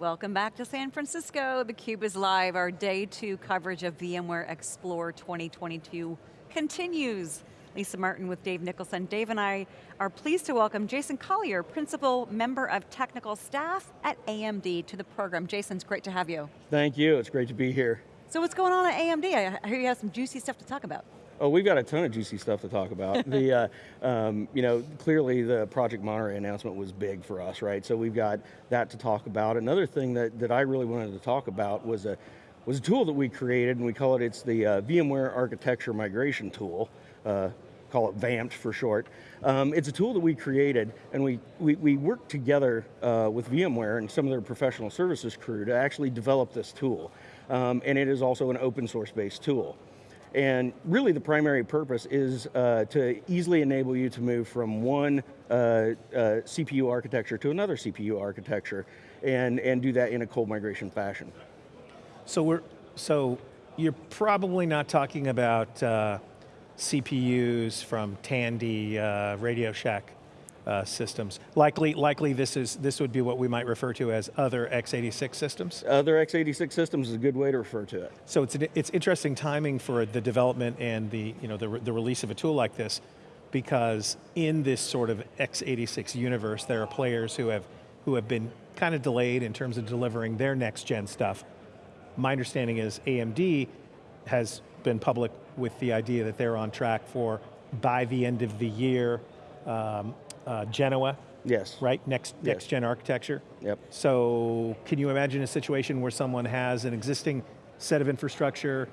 Welcome back to San Francisco. theCUBE is live. Our day two coverage of VMware Explore 2022 continues. Lisa Martin with Dave Nicholson. Dave and I are pleased to welcome Jason Collier, Principal Member of Technical Staff at AMD to the program. Jason, it's great to have you. Thank you, it's great to be here. So what's going on at AMD? I hear you have some juicy stuff to talk about. Oh, we've got a ton of juicy stuff to talk about. the, uh, um, you know, clearly the Project Monterey announcement was big for us, right? So we've got that to talk about. Another thing that, that I really wanted to talk about was a, was a tool that we created, and we call it, it's the uh, VMware Architecture Migration Tool. Uh, call it VAMPed for short. Um, it's a tool that we created, and we, we, we worked together uh, with VMware and some of their professional services crew to actually develop this tool. Um, and it is also an open source based tool. And really the primary purpose is uh, to easily enable you to move from one uh, uh, CPU architecture to another CPU architecture and, and do that in a cold migration fashion. So we're, so you're probably not talking about uh, CPUs from Tandy, uh, Radio Shack uh, systems. Likely, likely this is this would be what we might refer to as other x86 systems. Other x86 systems is a good way to refer to it. So it's an, it's interesting timing for the development and the you know the the release of a tool like this, because in this sort of x86 universe, there are players who have who have been kind of delayed in terms of delivering their next gen stuff. My understanding is AMD has been public with the idea that they're on track for by the end of the year um, uh, Genoa. Yes. Right, next, yes. next gen architecture. Yep. So can you imagine a situation where someone has an existing set of infrastructure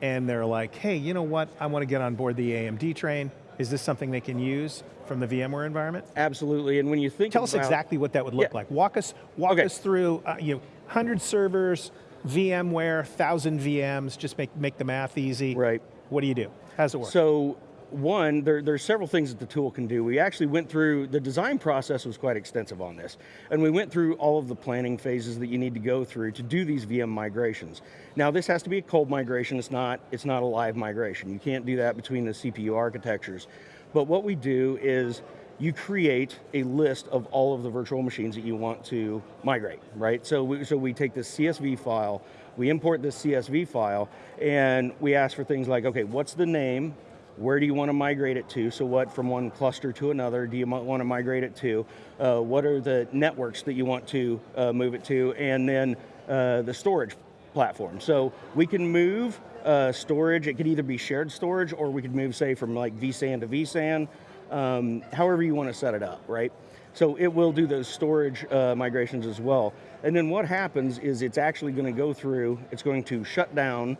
and they're like, hey, you know what, I want to get on board the AMD train. Is this something they can use from the VMware environment? Absolutely, and when you think Tell about, us exactly what that would look yeah. like. Walk us, walk okay. us through, uh, you know, 100 servers, VMware, 1,000 VMs, just make, make the math easy. Right. What do you do? How does it work? So one, there, there's several things that the tool can do. We actually went through, the design process was quite extensive on this, and we went through all of the planning phases that you need to go through to do these VM migrations. Now this has to be a cold migration, it's not, it's not a live migration. You can't do that between the CPU architectures. But what we do is, you create a list of all of the virtual machines that you want to migrate, right? So we, so we take this CSV file, we import this CSV file, and we ask for things like, okay, what's the name where do you want to migrate it to? So what, from one cluster to another, do you want to migrate it to? Uh, what are the networks that you want to uh, move it to? And then uh, the storage platform. So we can move uh, storage, it could either be shared storage or we could move, say, from like vSAN to vSAN, um, however you want to set it up, right? So it will do those storage uh, migrations as well. And then what happens is it's actually going to go through, it's going to shut down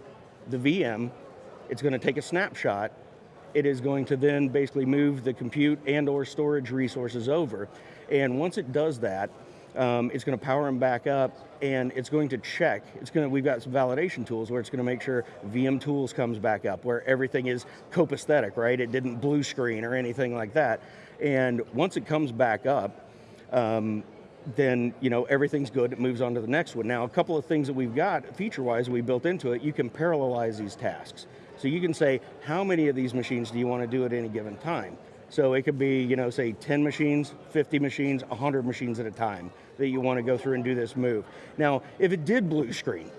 the VM, it's going to take a snapshot, it is going to then basically move the compute and or storage resources over. And once it does that, um, it's going to power them back up and it's going to check, it's going to, we've got some validation tools where it's going to make sure VM tools comes back up, where everything is copacetic, right? It didn't blue screen or anything like that. And once it comes back up, um, then you know everything's good, it moves on to the next one. Now a couple of things that we've got, feature-wise, we built into it, you can parallelize these tasks. So you can say, how many of these machines do you want to do at any given time? So it could be, you know, say 10 machines, 50 machines, 100 machines at a time that you want to go through and do this move. Now, if it did blue screen,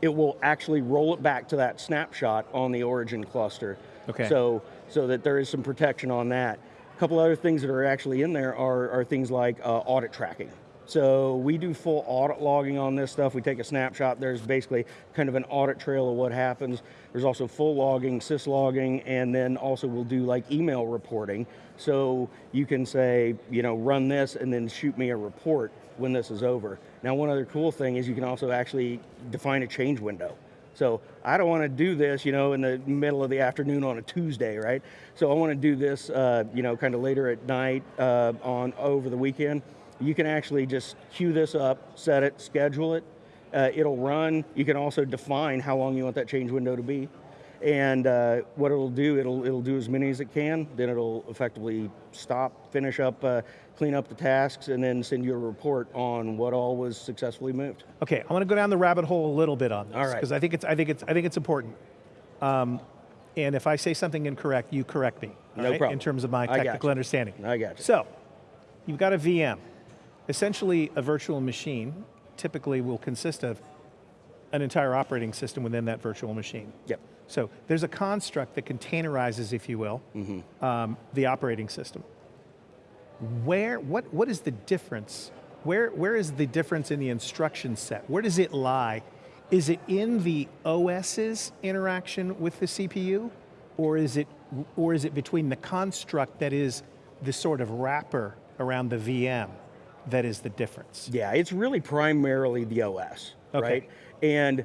it will actually roll it back to that snapshot on the origin cluster. Okay. So, so that there is some protection on that. A couple other things that are actually in there are, are things like uh, audit tracking. So we do full audit logging on this stuff. We take a snapshot. There's basically kind of an audit trail of what happens. There's also full logging, syslogging, and then also we'll do like email reporting. So you can say, you know, run this and then shoot me a report when this is over. Now one other cool thing is you can also actually define a change window. So I don't want to do this, you know, in the middle of the afternoon on a Tuesday, right? So I want to do this, uh, you know, kind of later at night uh, on over the weekend you can actually just queue this up, set it, schedule it, uh, it'll run. You can also define how long you want that change window to be. And uh, what it'll do, it'll, it'll do as many as it can, then it'll effectively stop, finish up, uh, clean up the tasks, and then send you a report on what all was successfully moved. Okay, I want to go down the rabbit hole a little bit on this, all right. because I think it's I think it's I think it's important. Um, and if I say something incorrect, you correct me. No right? problem. In terms of my technical understanding. I got you. So, you've got a VM essentially a virtual machine typically will consist of an entire operating system within that virtual machine. Yep. So there's a construct that containerizes, if you will, um, the operating system. Where, what, what is the difference? Where, where is the difference in the instruction set? Where does it lie? Is it in the OS's interaction with the CPU? Or is it, or is it between the construct that is the sort of wrapper around the VM that is the difference? Yeah, it's really primarily the OS, Okay. right? And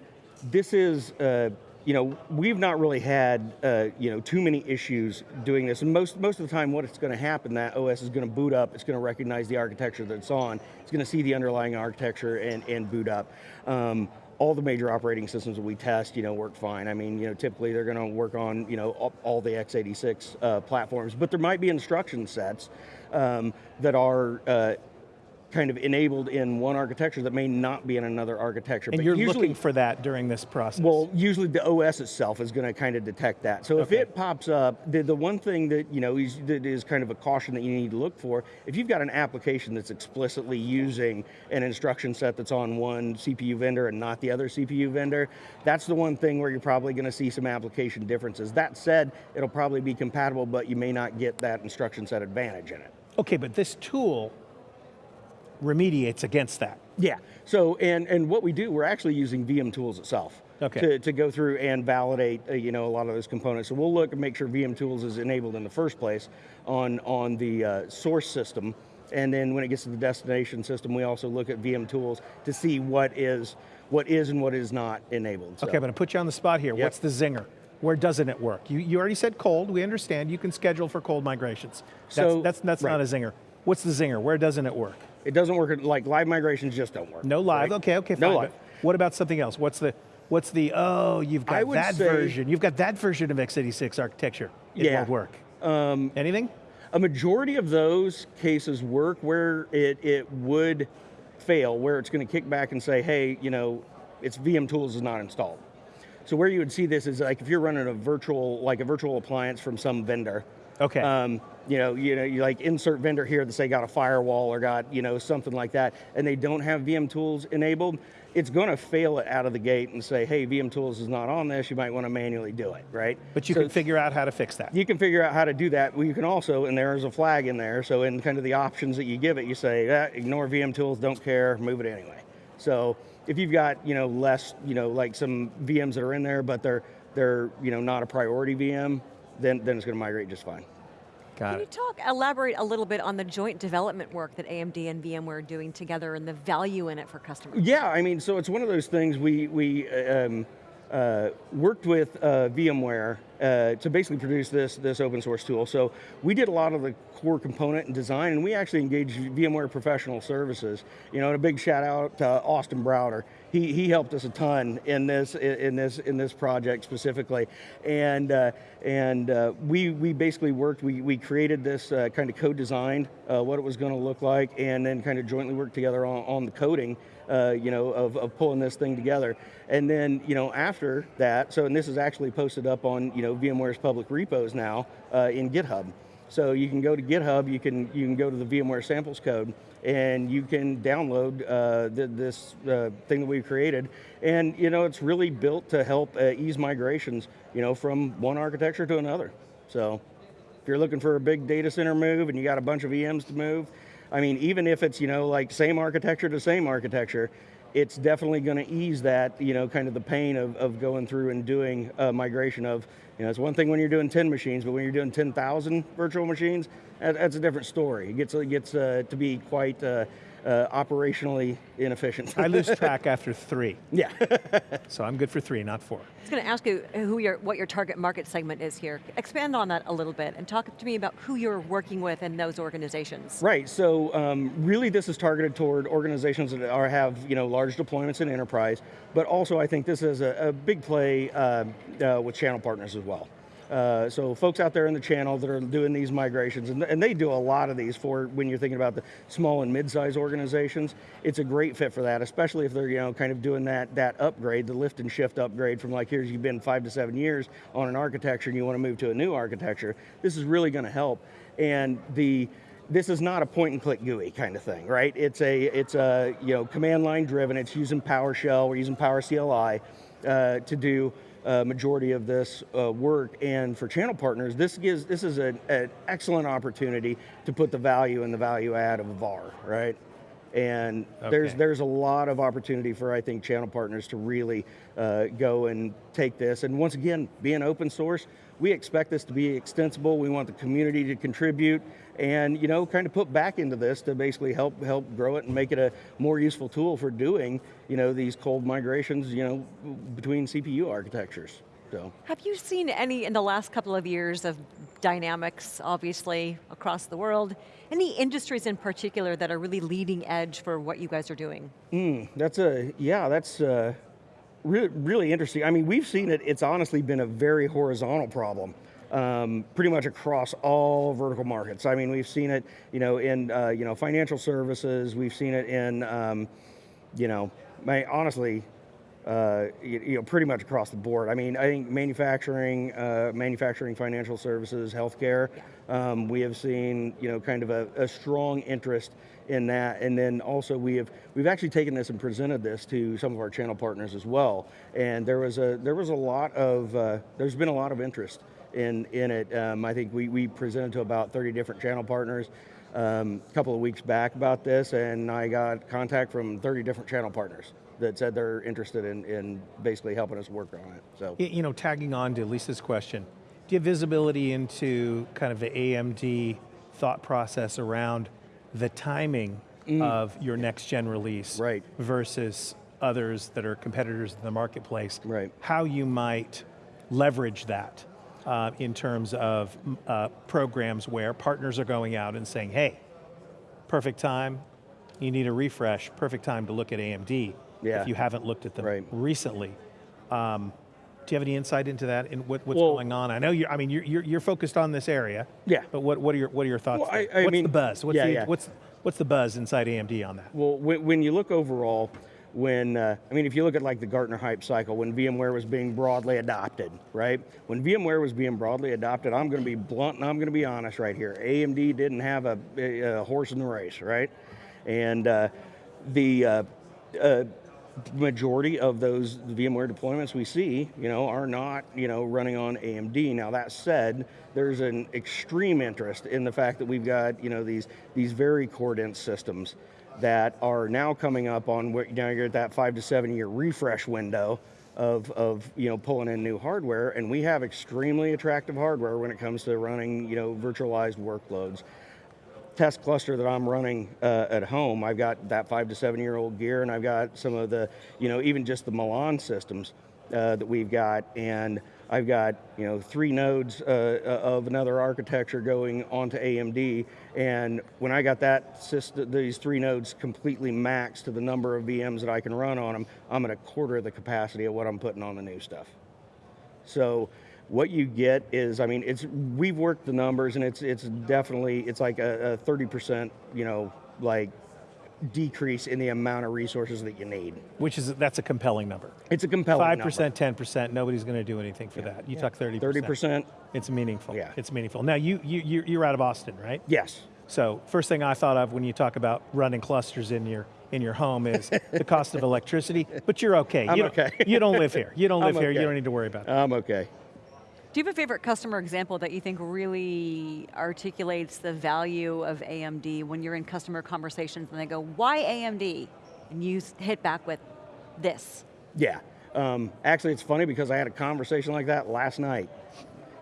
this is, uh, you know, we've not really had, uh, you know, too many issues doing this. And most most of the time, what it's going to happen, that OS is going to boot up. It's going to recognize the architecture that it's on. It's going to see the underlying architecture and and boot up. Um, all the major operating systems that we test, you know, work fine. I mean, you know, typically they're going to work on, you know, all, all the x86 uh, platforms, but there might be instruction sets um, that are uh, kind of enabled in one architecture that may not be in another architecture. And but you're usually, looking for that during this process? well, usually the OS itself is going to kind of detect that. So if it pops up, the, the one thing that you know is, that is kind of a caution that you need to look for, if you've got an application that's explicitly using an instruction set that's on one CPU vendor and not the other CPU vendor, that's the one thing where you're probably going to see some application differences. That said, it'll probably be compatible, but you may not get that instruction set advantage in it. Okay, but this tool remediates against that. Yeah. So, and and what we do, we're actually using VM Tools itself Okay. to, to go through and validate, uh, you know, a lot of those components. So we'll look and make sure VM Tools is enabled in the first place on on the uh, source system, and then when it gets to the destination system, we also look at VM Tools to see what is what is and what is not enabled. So- Okay, I'm going to put you on the spot here. Yep. What's the zinger? Where doesn't it work? You, you already said cold. We understand. You can schedule for cold migrations. That's, So- that's, that's not right. a zinger. What's the zinger? Where doesn't it work? It doesn't work like live migrations just don't work. No live. right? Okay, okay, fine. No live. What about something else? What's the what's the oh you've got that say- version. You've got that version of x86 architecture. It Yeah. won't work. Um, Anything? A majority of those cases work where it, it would fail, where it's going to kick back and say, hey, you know, it's VM tools is not installed. So where you would see this is like if you're running a virtual, like a virtual appliance from some vendor. Okay. Um, you know, you know, you like insert vendor here that say got a firewall or got you know something like that, and they don't have VM tools enabled. It's going to fail it out of the gate and say, hey, VM tools is not on this. You might want to manually do it, right? but you So can figure out how to fix that. you can figure out how to do that. Well, you can also, and there's a flag in there, so in kind of the options that you give it, you say, ah, ignore VM tools, don't care, move it anyway. So if you've got, you know, less, you know, like some VMs that are in there, but they're, they're you know, not a priority VM, then, then it's going to migrate just fine. Got Can you talk, elaborate a little bit on the joint development work that AMD and VMware are doing together and the value in it for customers? Yeah, I mean, so it's one of those things we we um, uh, worked with uh, VMware uh, to basically produce this this open source tool. So we did a lot of the core component and design, and we actually engaged VMware professional services. You know, and a big shout out to Austin Browder. He, he helped us a ton in this in this in this project specifically, and uh, and uh, we we basically worked. We we created this kind of code designed uh, what it was going to look like, and then kind of jointly worked together on, on the coding. Uh, you know, of, of pulling this thing together, and then you know after that. So, and this is actually posted up on you know VMware's public repos now uh, in GitHub. So you can go to GitHub, you can you can go to the VMware samples code, and you can download uh, the, this uh, thing that we've created. And you know it's really built to help uh, ease migrations, you know, from one architecture to another. So if you're looking for a big data center move and you got a bunch of VMs to move, I mean, even if it's you know like same architecture to same architecture, it's definitely going to ease that you know kind of the pain of, of going through and doing a migration of you know it's one thing when you're doing 10 machines, but when you're doing 10,000 virtual machines, that, that's a different story. It gets it gets uh, to be quite uh, uh, operationally inefficient. I lose track after three, yeah. so I'm good for three, not four. I was going to ask you who your, what your target market segment is here. Expand on that a little bit and talk to me about who you're working with in those organizations. Right. So um, really, this is targeted toward organizations that are have you know large deployments in enterprise, but also I think this is a, a big play uh, uh, with channel partners as well. Uh, so folks out there in the channel that are doing these migrations, and, and they do a lot of these for when you're thinking about the small and mid-sized organizations, it's a great fit for that, especially if they're you know kind of doing that that upgrade, the lift and shift upgrade from like here's you've been five to seven years on an architecture and you want to move to a new architecture. This is really going to help, and the this is not a point and click GUI kind of thing, right? It's a it's a you know command line driven. It's using PowerShell. We're using Power CLI uh, to do a majority of this uh, work. And for channel partners, this gives this is an, an excellent opportunity to put the value and the value add of VAR, right? And there's there's a lot of opportunity for I think channel partners to really uh, go and take this. And once again, being open source, we expect this to be extensible. We want the community to contribute and you know kind of put back into this to basically help help grow it and make it a more useful tool for doing you know these cold migrations you know between CPU architectures. So. Have you seen any, in the last couple of years of dynamics, obviously, across the world, any industries in particular that are really leading edge for what you guys are doing? Mm, that's a, yeah, that's uh, really, really interesting. I mean, we've seen it, it's honestly been a very horizontal problem. Um, pretty much across all vertical markets. I mean, we've seen it, you know, in uh, you know financial services. We've seen it in, um, you know, my, honestly, uh, you, you know, pretty much across the board. I mean, I think manufacturing, uh, manufacturing, financial services, healthcare. Um, we have seen, you know, kind of a, a strong interest in that, and then also we have we've actually taken this and presented this to some of our channel partners as well. And there was a there was a lot of uh, there's been a lot of interest in in it. Um, I think we we presented to about 30 different channel partners. Um, a couple of weeks back about this, and I got contact from 30 different channel partners that said they're interested in, in basically helping us work on it. So You know, tagging on to Lisa's question, do you have visibility into kind of the AMD thought process around the timing of your next gen release Mm. Right. versus others that are competitors in the marketplace? Right. How you might leverage that uh, in terms of mm, uh, programs where partners are going out and saying, hey, perfect time, you need a refresh, perfect time to look at AMD Yeah. if you haven't looked at them Right. recently. Um, do you have any insight into that and what, what's Well- going on? I know you. I mean, you're, you're you're focused on this area. Yeah. But what, what are your what are your thoughts? Well, I- I what's mean- the buzz? What's yeah, the yeah. what's what's the buzz inside AMD on that? Well, when, you look overall, when, uh, I mean, if you look at like the Gartner hype cycle, when VMware was being broadly adopted, right? When VMware was being broadly adopted, I'm gonna be blunt and I'm gonna be honest right here. AMD didn't have a, a, a horse in the race, right? And uh, the uh, uh, majority of those VMware deployments we see, you know, are not, you know, running on AMD. Now that said, there's an extreme interest in the fact that we've got, you know, these these very core dense systems that are now coming up on know you're at that five to seven year refresh window of, of you know pulling in new hardware and we have extremely attractive hardware when it comes to running you know virtualized workloads test cluster that I'm running uh, at home, I've got that five to seven year old gear, and I've got some of the, you know, even just the Milan systems uh, that we've got, and I've got, you know, three nodes uh, uh, of another architecture going onto AMD, and when I got that system, these three nodes completely maxed to the number of VMs that I can run on them, I'm at a quarter of the capacity of what I'm putting on the new stuff. So what you get is, I mean, it's we've worked the numbers, and it's it's definitely it's like a thirty percent, you know, like decrease in the amount of resources that you need. Which is that's a compelling number. It's a compelling Five number. percent, ten percent. Nobody's going to do anything for that. You talk thirty. thirty percent. It's meaningful. Yeah. It's meaningful. Now you you you- you're out of Austin, right? Yes. So first thing I thought of when you talk about running clusters in your in your home is the cost of electricity. But you're okay. I'm you don't, okay. you don't live here. You don't live I'm here. You don't need to worry about it. I'm okay. Do you have a favorite customer example that you think really articulates the value of AMD when you're in customer conversations and they go, why AMD? And you hit back with this. Yeah. Um, actually, it's funny because I had a conversation like that last night.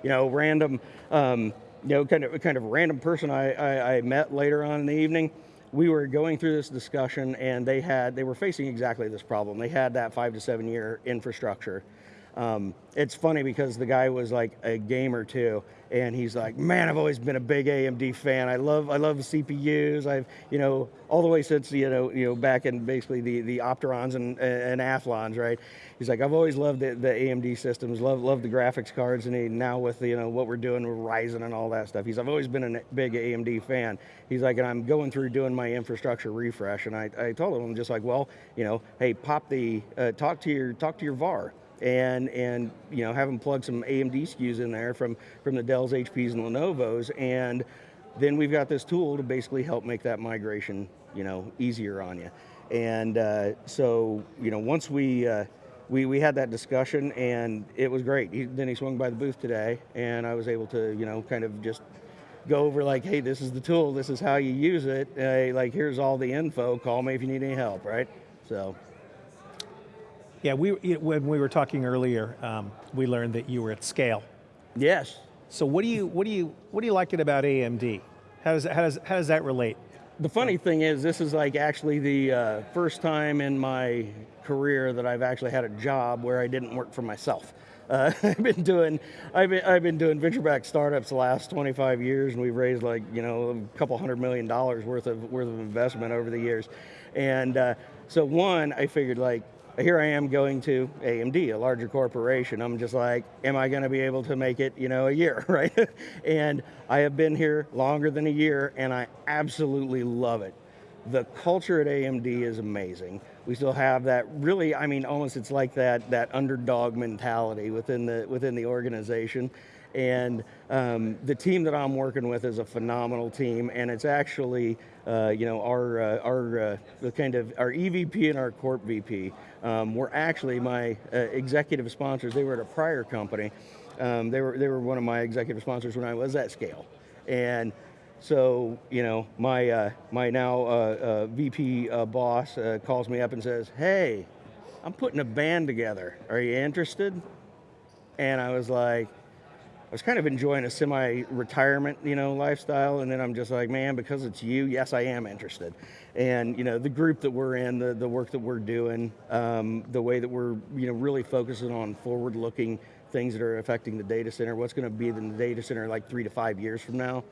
You know, random, um, you know, kind of kind of random person I, I, I met later on in the evening. We were going through this discussion, and they had they were facing exactly this problem. They had that five to seven year infrastructure. Um, it's funny because the guy was like a gamer too, and he's like, "Man, I've always been a big AMD fan. I love I love CPUs. I've you know all the way since you know you know back in basically the the Opterons and and Athlons, right? He's like, I've always loved the, the AMD systems, love love the graphics cards, and he, now with you know what we're doing with Ryzen and all that stuff. He's I've always been a big AMD fan. He's like, and I'm going through doing my infrastructure refresh, and I, I told him I'm just like, well, you know, hey, pop the uh, talk to your talk to your VAR and and you know have them plug some AMD SKUs in there from from the Dells, HPs, and Lenovo's, and then we've got this tool to basically help make that migration, you know, easier on you. And uh, so, you know, once we, uh, we we had that discussion, and it was great. He, then he swung by the booth today, and I was able to, you know, kind of just go over like, hey, this is the tool, this is how you use it. Uh, like, here's all the info. Call me if you need any help, right? So, Yeah, we, when we were talking earlier, um, we learned that you were at scale. yes, So what do you, what do you, what do you like it about AMD? How does, how does, how does that relate? The funny thing is, this is like actually the uh, first time in my career that I've actually had a job where I didn't work for myself. Uh, I've been doing, I've been, I've been doing venture-backed startups the last 25 years, and we've raised like you know a couple hundred million dollars worth of worth of investment over the years. And uh, so one, I figured like here I am going to AMD, a larger corporation. I'm just like, am I going to be able to make it, you know, a year, right? and I have been here longer than a year, and I absolutely love it. The culture at AMD is amazing. We still have that really, I mean, almost it's like that that underdog mentality within the within the organization. And um, the team that I'm working with is a phenomenal team, and it's actually, uh, you know, our uh, our uh, the kind of our EVP and our Corp VP um, were actually my uh, executive sponsors. They were at a prior company. Um, they were they were one of my executive sponsors when I was at Scale, and so you know my uh, my now uh, VP boss calls me up and says, "Hey, I'm putting a band together. Are you interested?" And I was like, I was kind of enjoying a semi-retirement, you know, lifestyle, and then I'm just like, man, because it's you, yes, I am interested. And you know, the group that we're in, the the work that we're doing, um, the way that we're, you know, really focusing on forward-looking things that are affecting the data center. What's going to be in the data center like three to five years from now?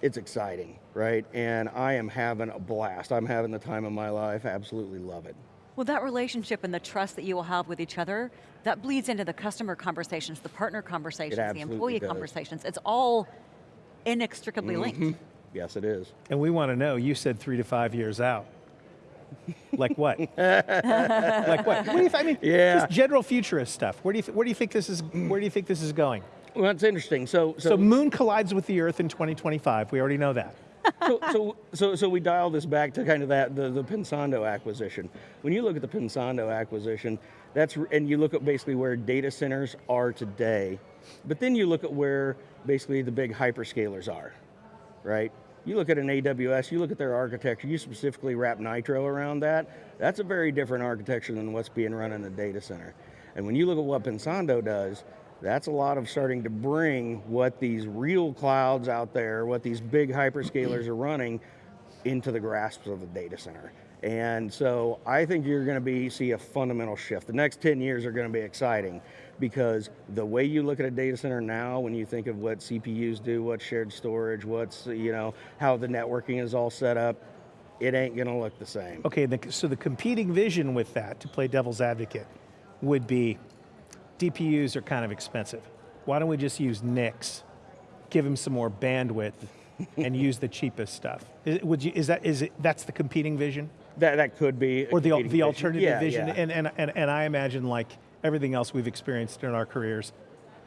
It's exciting, right? And I am having a blast. I'm having the time of my life. Absolutely love it. Well, that relationship and the trust that you will have with each other, that bleeds into the customer conversations, the partner conversations, the employee does. conversations. It's all inextricably mm-hmm. linked. Yes, it is. And we want to know, you said three to five years out. like what? like what? what do you th- I mean, Yeah. just general futurist stuff. Where do you, th- where do you think this is, where do you think this is going? Well, that's interesting. So, So moon collides with the earth in 2025. We already know that. So, so, so, so we dial this back to kind of that the, the Pensando acquisition. When you look at the Pensando acquisition, that's and you look at basically where data centers are today, but then you look at where basically the big hyperscalers are, right? You look at an AWS, you look at their architecture, you specifically wrap Nitro around that. That's a very different architecture than what's being run in the data center. And when you look at what Pensando does, that's a lot of starting to bring what these real clouds out there, what these big hyperscalers are running into the grasp of the data center. And so I think you're going to be see a fundamental shift. The next 10 years are going to be exciting because the way you look at a data center now when you think of what CPUs do, what shared storage, what's, you know, how the networking is all set up, it ain't going to look the same. Okay, the, so the competing vision with that, to play devil's advocate, would be DPUs are kind of expensive. Why don't we just use NICs, give them some more bandwidth, and use the cheapest stuff? Is, would you, is that is it? That's the competing vision, That that could be or the the vision. alternative Yeah, vision? yeah. And, and and and I imagine like everything else we've experienced in our careers,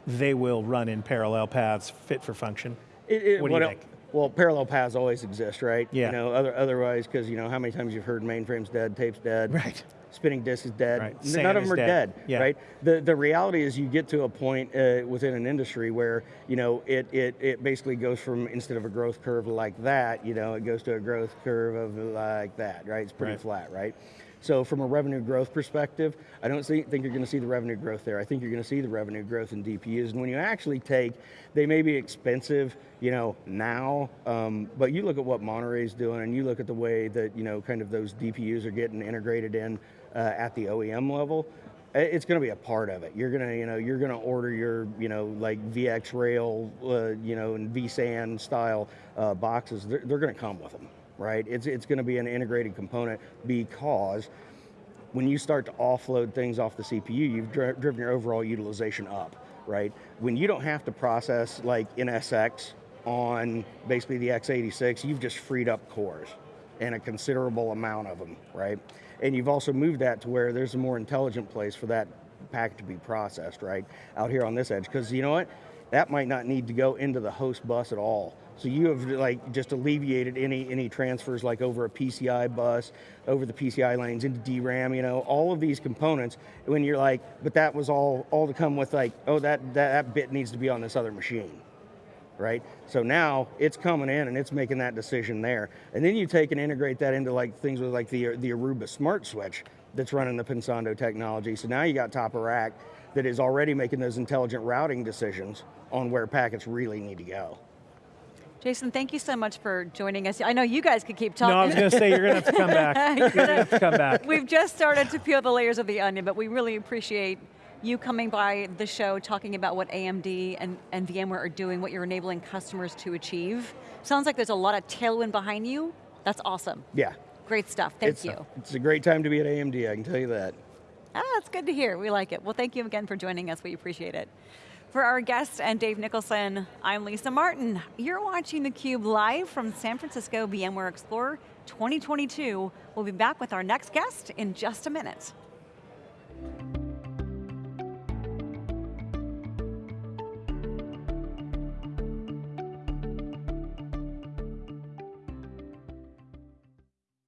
they will run in parallel paths, fit for function. It, it, What do you well, think? Well, parallel paths always exist, right? Yeah. You know, other, otherwise, because you know how many times you've heard mainframe's dead, tape's dead, Right. Spinning disk is dead. Right. None of them are dead. dead, Yeah. right? The the reality is you get to a point uh, within an industry where you know it, it it basically goes from instead of a growth curve like that, you know, it goes to a growth curve of like that, right? It's pretty Right. flat, right? So from a revenue growth perspective, I don't see, think you're going to see the revenue growth there. I think you're going to see the revenue growth in DPUs. And when you actually take, they may be expensive, you know, now, um, but you look at what Monterey's doing, and you look at the way that you know, kind of those DPUs are getting integrated in uh, at the OEM level. It's going to be a part of it. You're gonna, you know, you're gonna order your, you know, like VX Rail, uh, you know, and vSAN style uh, boxes. They're, they're going to come with them, right? It's it's going to be an integrated component because when you start to offload things off the CPU, you've dri- driven your overall utilization up, right? When you don't have to process like NSX on basically the x86, you've just freed up cores and a considerable amount of them, right? And you've also moved that to where there's a more intelligent place for that packet to be processed, right? Out here on this edge, because you know what? That might not need to go into the host bus at all. So you have like just alleviated any any transfers like over a PCI bus, over the PCI lanes into DRAM, you know, all of these components when you're like, but that was all all to come with like, oh that that, that bit needs to be on this other machine. Right? So now it's coming in and it's making that decision there. And then you take and integrate that into like things with like the the Aruba smart switch that's running the Pensando technology. So now you got top of rack that is already making those intelligent routing decisions on where packets really need to go. Jason, thank you so much for joining us. I know you guys could keep talking. No, I was going to say you're going to have to come back. You're going to have to come back. We've just started to peel the layers of the onion, but we really appreciate you coming by the show, talking about what AMD and, and VMware are doing, what you're enabling customers to achieve. Sounds like there's a lot of tailwind behind you. That's awesome. Yeah. Great stuff, thank it's, you. It's a great time to be at AMD, I can tell you that. Ah, that's good to hear, we like it. Well, thank you again for joining us, we appreciate it. For our guest and Dave Nicholson, I'm Lisa Martin. You're watching theCUBE live from San Francisco VMware Explorer 2022. We'll be back with our next guest in just a minute.